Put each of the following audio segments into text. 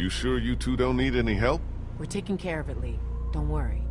You sure you two don't need any help? We're taking care of it, Lee. Don't worry.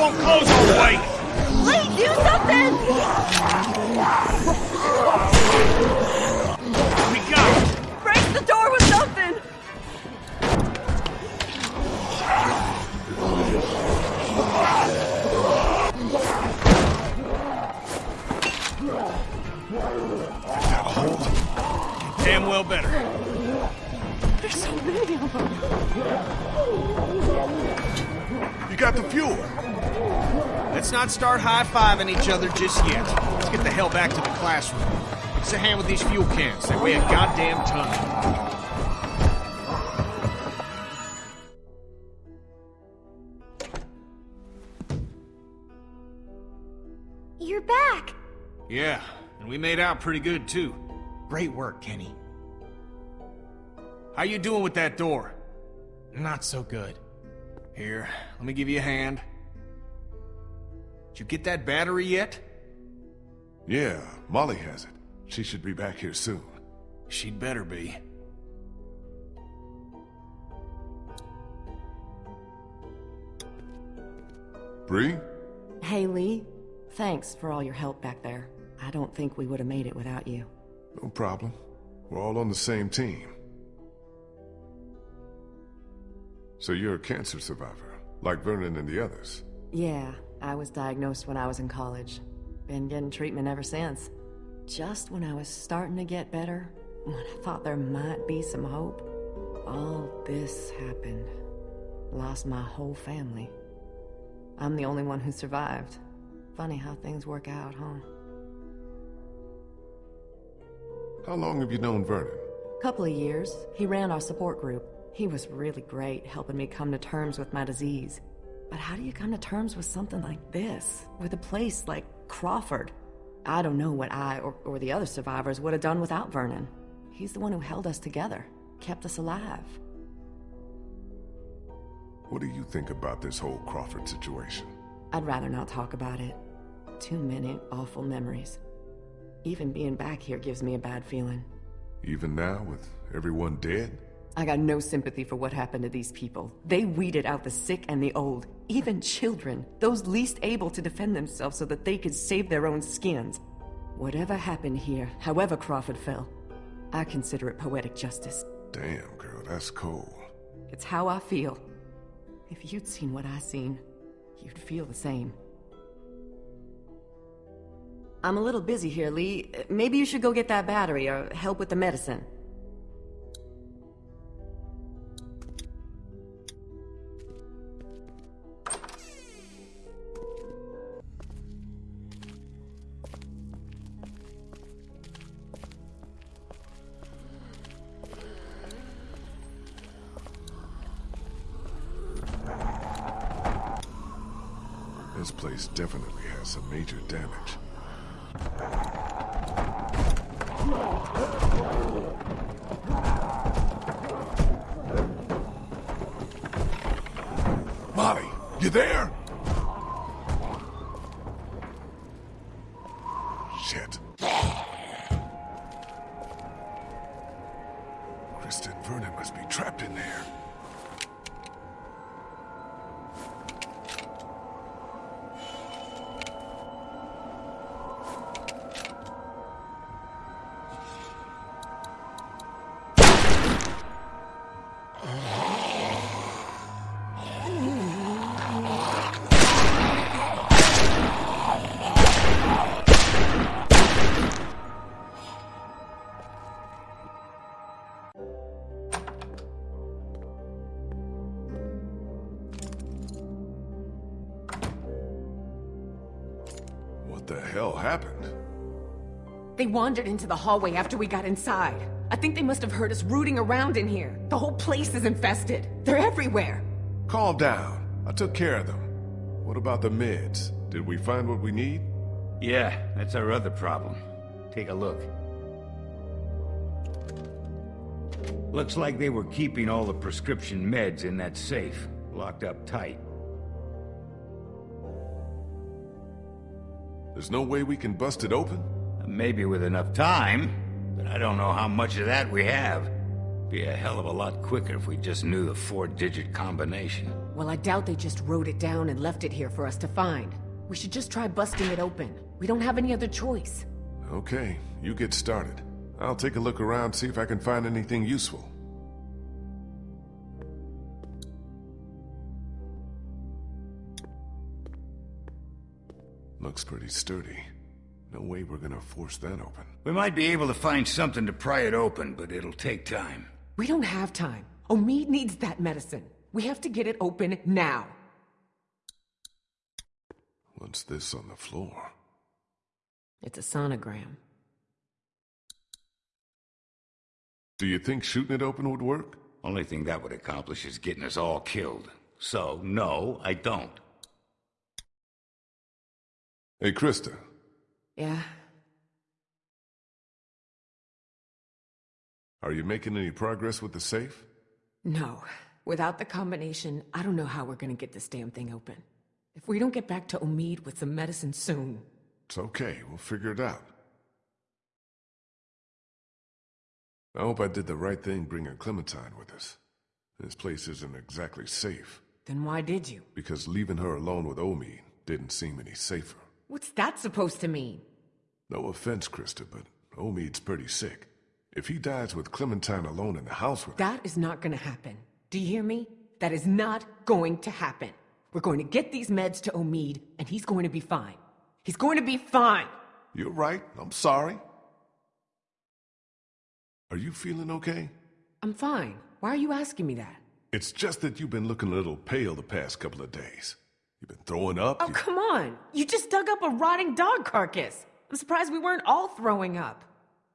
Won't close all the way! Lee, do something! We got it! Break the door with something! Damn well better. There's so many of them. You got the fuel. Let's not start high-fiving each other just yet. Let's get the hell back to the classroom. Us a hand with these fuel cans. They weigh a goddamn ton. You're back! Yeah, and we made out pretty good, too. Great work, Kenny. How you doing with that door? Not so good. Here, let me give you a hand. Did you get that battery yet? Yeah, Molly has it. She should be back here soon. She'd better be. Brie? Hey, Lee. Thanks for all your help back there. I don't think we would have made it without you. No problem. We're all on the same team. So you're a cancer survivor, like Vernon and the others. Yeah, I was diagnosed when I was in college. Been getting treatment ever since. Just when I was starting to get better, when I thought there might be some hope, all this happened. Lost my whole family. I'm the only one who survived. Funny how things work out, huh? How long have you known Vernon? A couple of years. He ran our support group. He was really great, helping me come to terms with my disease. But how do you come to terms with something like this? With a place like Crawford? I don't know what I or, or the other survivors would have done without Vernon. He's the one who held us together, kept us alive. What do you think about this whole Crawford situation? I'd rather not talk about it. Too many awful memories. Even being back here gives me a bad feeling. Even now, with everyone dead? I got no sympathy for what happened to these people. They weeded out the sick and the old, even children, those least able to defend themselves so that they could save their own skins. Whatever happened here, however Crawford fell, I consider it poetic justice. Damn, girl, that's cold. It's how I feel. If you'd seen what I seen, you'd feel the same. I'm a little busy here, Lee. Maybe you should go get that battery or help with the medicine. This place definitely has some major damage. Molly, you there? They wandered into the hallway after we got inside. I think they must have heard us rooting around in here. The whole place is infested. They're everywhere. Calm down. I took care of them. What about the meds? Did we find what we need? Yeah, that's our other problem. Take a look. Looks like they were keeping all the prescription meds in that safe, locked up tight. There's no way we can bust it open? Maybe with enough time, but I don't know how much of that we have. Be a hell of a lot quicker if we just knew the four-digit combination. Well, I doubt they just wrote it down and left it here for us to find. We should just try busting it open. We don't have any other choice. Okay, you get started. I'll take a look around, see if I can find anything useful. Looks pretty sturdy. No way we're gonna force that open. We might be able to find something to pry it open, but it'll take time. We don't have time. Omid needs that medicine. We have to get it open now. What's this on the floor? It's a sonogram. Do you think shooting it open would work? Only thing that would accomplish is getting us all killed. So, no, I don't. Hey, Christa. Yeah? Are you making any progress with the safe? No. Without the combination, I don't know how we're gonna get this damn thing open. If we don't get back to Omid with some medicine soon... It's okay, we'll figure it out. I hope I did the right thing bringing Clementine with us. This place isn't exactly safe, Then why did you? because leaving her alone with Omid didn't seem any safer. What's that supposed to mean? No offense, Christa, but Omid's pretty sick. If he dies with Clementine alone in the house with That is not gonna happen. Do you hear me? That is not going to happen. We're going to get these meds to Omid, and he's going to be fine. He's going to be fine! You're right, I'm sorry. Are you feeling okay? I'm fine. Why are you asking me that? It's just that you've been looking a little pale the past couple of days. You've been throwing up. Oh, you- come on! You just dug up a rotting dog carcass! I'm surprised we weren't all throwing up.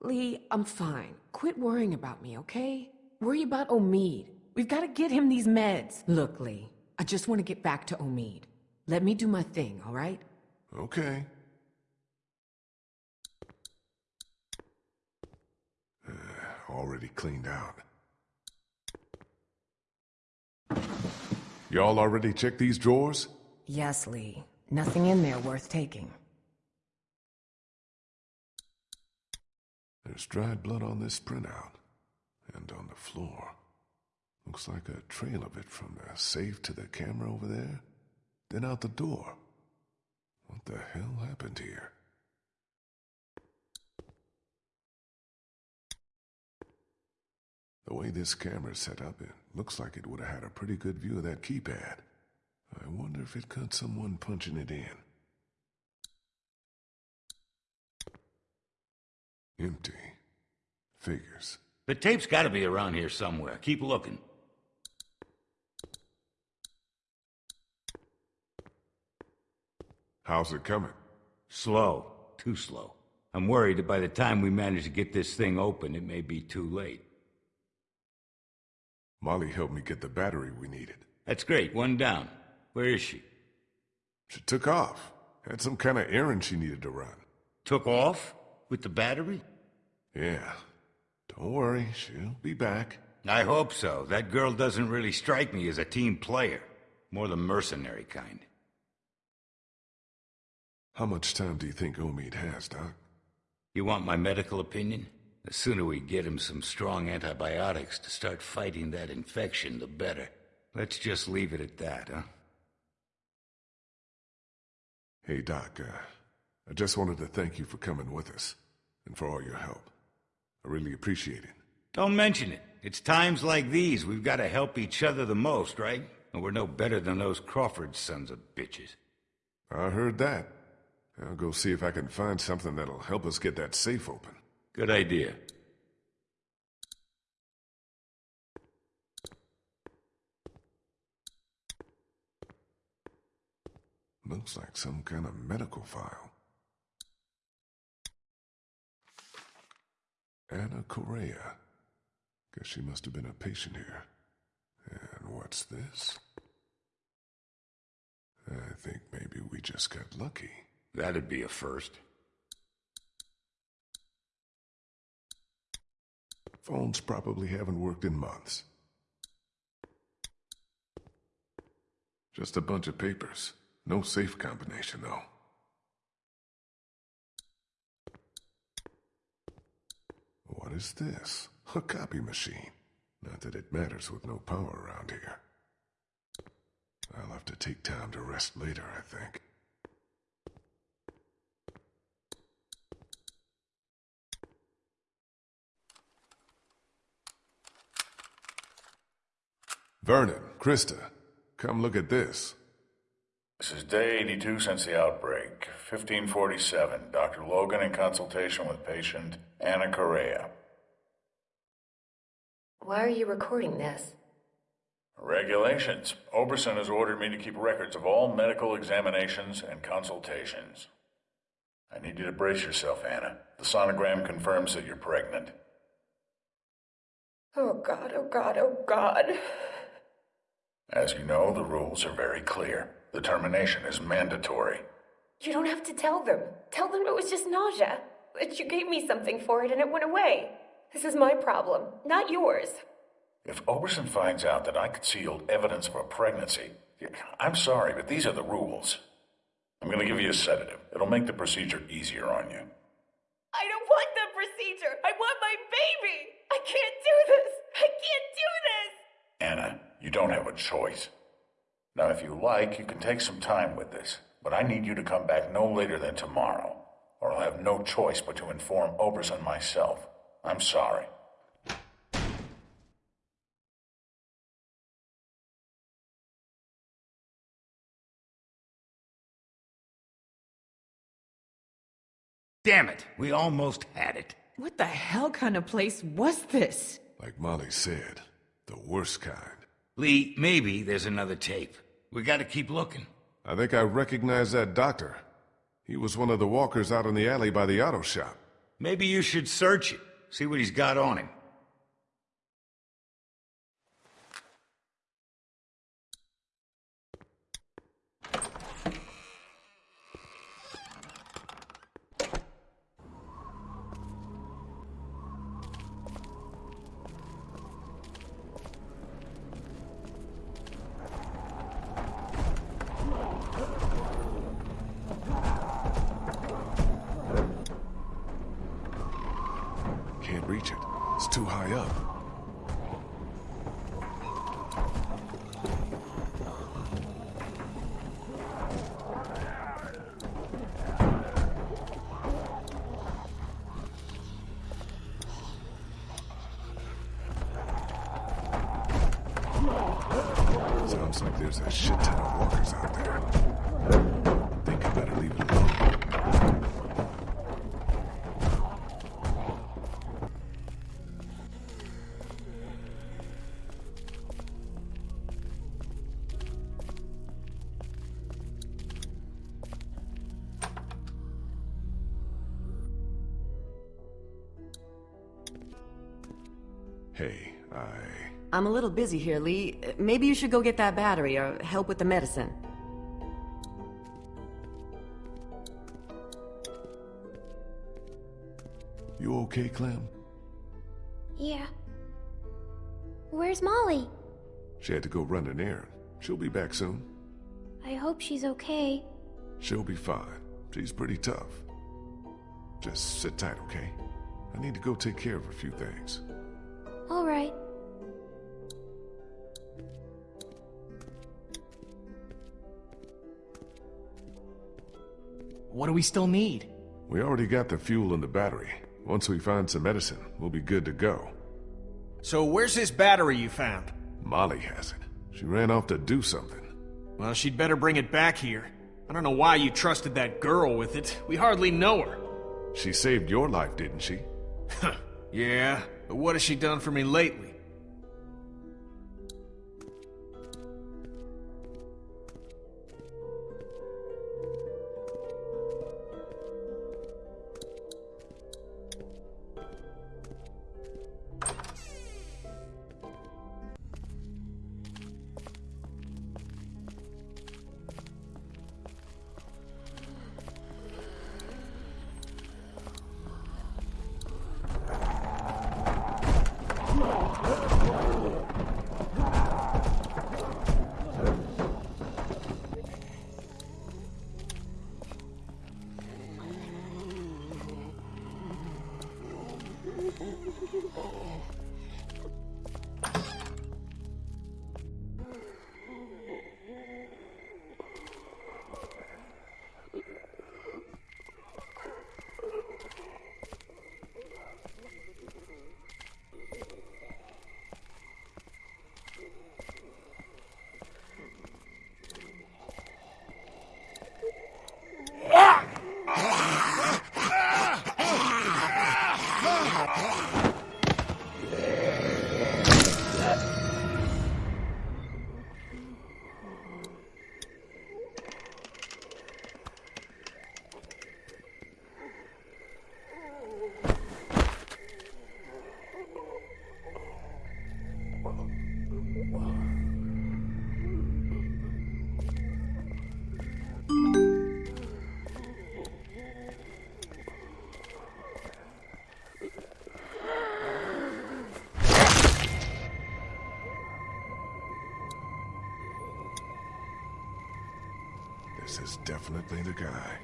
Lee, I'm fine. Quit worrying about me, okay? Worry about Omid. We've got to get him these meds. Look, Lee, I just want to get back to Omid. Let me do my thing, all right? Okay. Uh, already cleaned out. Y'all already checked these drawers? Yes, Lee. Nothing in there worth taking. There's dried blood on this printout. And on the floor. Looks like a trail of it from the safe to the camera over there. Then out the door. What the hell happened here? The way this camera's set up, it looks like it would have had a pretty good view of that keypad. I wonder if it caught someone punching it in. Empty. Figures. The tape's gotta be around here somewhere. Keep looking. How's it coming? Slow. Too slow. I'm worried that by the time we manage to get this thing open, it may be too late. Molly helped me get the battery we needed. That's great. One down. Where is she? She took off. Had some kind of errand she needed to run. Took off? With the battery? Yeah. Don't worry, she'll be back. I hope so. That girl doesn't really strike me as a team player. More the mercenary kind. How much time do you think Omid has, Doc? You want my medical opinion? The sooner we get him some strong antibiotics to start fighting that infection, the better. Let's just leave it at that, huh? Hey, Doc, uh, I just wanted to thank you for coming with us and for all your help. I really appreciate it. Don't mention it. It's times like these we've got to help each other the most, right? And we're no better than those Crawford sons of bitches. I heard that. I'll go see if I can find something that'll help us get that safe open. Good idea. Looks like some kind of medical file. Anna Correa. Guess she must have been a patient here. And what's this? I think maybe we just got lucky. That'd be a first. Phones probably haven't worked in months. Just a bunch of papers. No safe combination, though. What is this? A copy machine. Not that it matters with no power around here. I'll have to take time to rest later, I think. Vernon, Christa, come look at this. This is day 82 since the outbreak. 1547. Dr. Logan in consultation with patient Anna Correa. Why are you recording this? Regulations. Oberson has ordered me to keep records of all medical examinations and consultations. I need you to brace yourself, Anna. The sonogram confirms that you're pregnant. Oh god, oh god, oh god. As you know, the rules are very clear. The termination is mandatory. You don't have to tell them. Tell them it was just nausea. That you gave me something for it and it went away. This is my problem, not yours. If Oberson finds out that I concealed evidence of a pregnancy, I'm sorry, but these are the rules. I'm going to give you a sedative. It'll make the procedure easier on you. I don't want the procedure. I want my baby. I can't do this. I can't do this. Anna, you don't have a choice. Now, if you like, you can take some time with this, but I need you to come back no later than tomorrow, or I'll have no choice but to inform Oberson myself. I'm sorry. Damn it, we almost had it. What the hell kind of place was this? Like Molly said, the worst kind. Lee, maybe there's another tape. We gotta keep looking. I think I recognize that doctor. He was one of the walkers out in the alley by the auto shop. Maybe you should search it, see what he's got on him. There's a shit ton of walkers out there. I'm a little busy here, Lee. Maybe you should go get that battery or help with the medicine. You okay, Clem? Yeah. Where's Molly? She had to go run an errand. She'll be back soon. I hope she's okay. She'll be fine. She's pretty tough. Just sit tight, okay? I need to go take care of a few things. All right. What do we still need? We already got the fuel and the battery. Once we find some medicine, we'll be good to go. So where's this battery you found? Molly has it. She ran off to do something. Well, she'd better bring it back here. I don't know why you trusted that girl with it. We hardly know her. She saved your life, didn't she? Yeah, but what has she done for me lately? This is definitely the guy.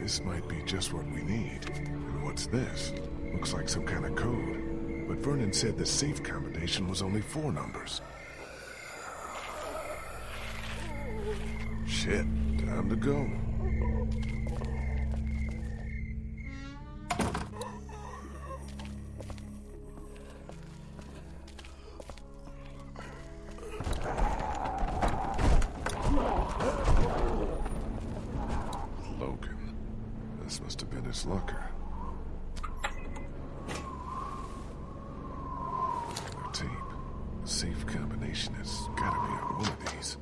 This might be just what we need. And what's this? Looks like some kind of code. But Vernon said the safe combination was only four numbers. Shit, time to go. Must have been his locker. The tape. The safe combination has gotta be on one of these.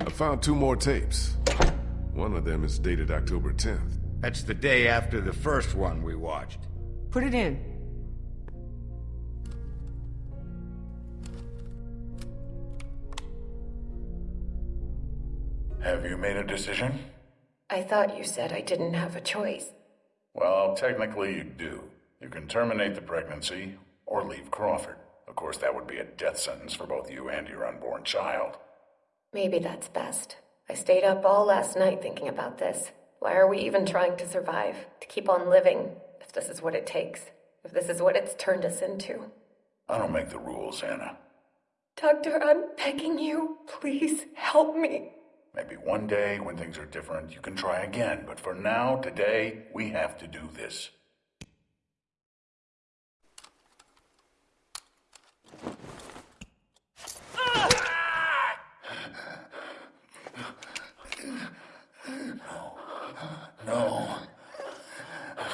I found two more tapes. One of them is dated October 10th. That's the day after the first one we watched. Put it in. Have you made a decision? I thought you said I didn't have a choice. Well, technically you do. You can terminate the pregnancy or leave Crawford. Of course, that would be a death sentence for both you and your unborn child. Maybe that's best. I stayed up all last night thinking about this. Why are we even trying to survive? To keep on living, if this is what it takes. If this is what it's turned us into. I don't make the rules, Anna. Doctor, I'm begging you. Please help me. Maybe one day, when things are different, you can try again. But for now, today, we have to do this. No.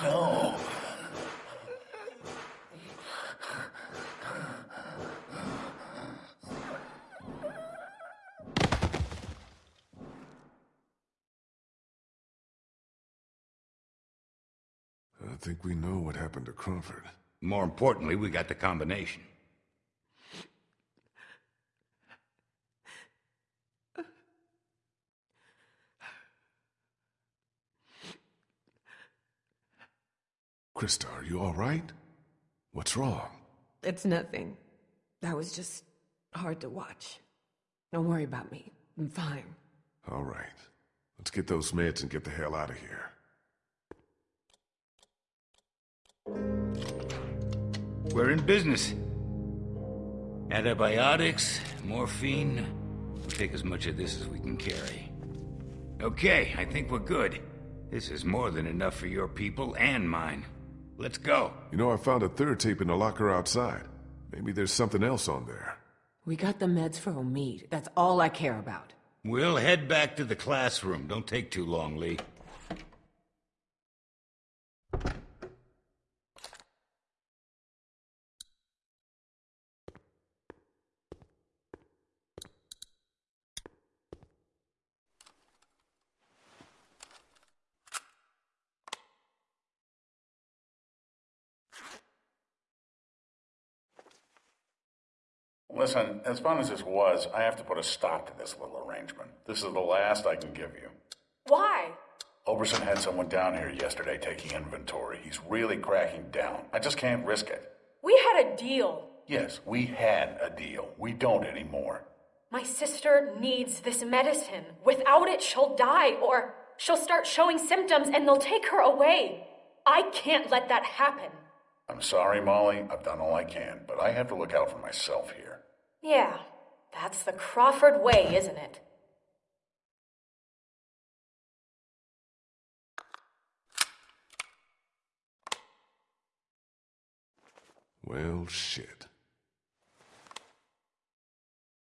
No. I think we know what happened to Crawford. More importantly, we got the combination. Christa, are you all right? What's wrong? It's nothing. That was just hard to watch. Don't worry about me. I'm fine. All right. Let's get those meds and get the hell out of here. We're in business. Antibiotics, morphine. We'll take as much of this as we can carry. Okay, I think we're good. This is more than enough for your people and mine. Let's go. You know, I found a third tape in the locker outside. Maybe there's something else on there. We got the meds for Omid. That's all I care about. We'll head back to the classroom. Don't take too long, Lee. Listen, as fun as this was, I have to put a stop to this little arrangement. This is the last I can give you. Why? Oberson had someone down here yesterday taking inventory. He's really cracking down. I just can't risk it. We had a deal. Yes, we had a deal. We don't anymore. My sister needs this medicine. Without it, she'll die, or she'll start showing symptoms and they'll take her away. I can't let that happen. I'm sorry, Molly. I've done all I can, but I have to look out for myself here. Yeah, that's the Crawford way, isn't it? Well, shit.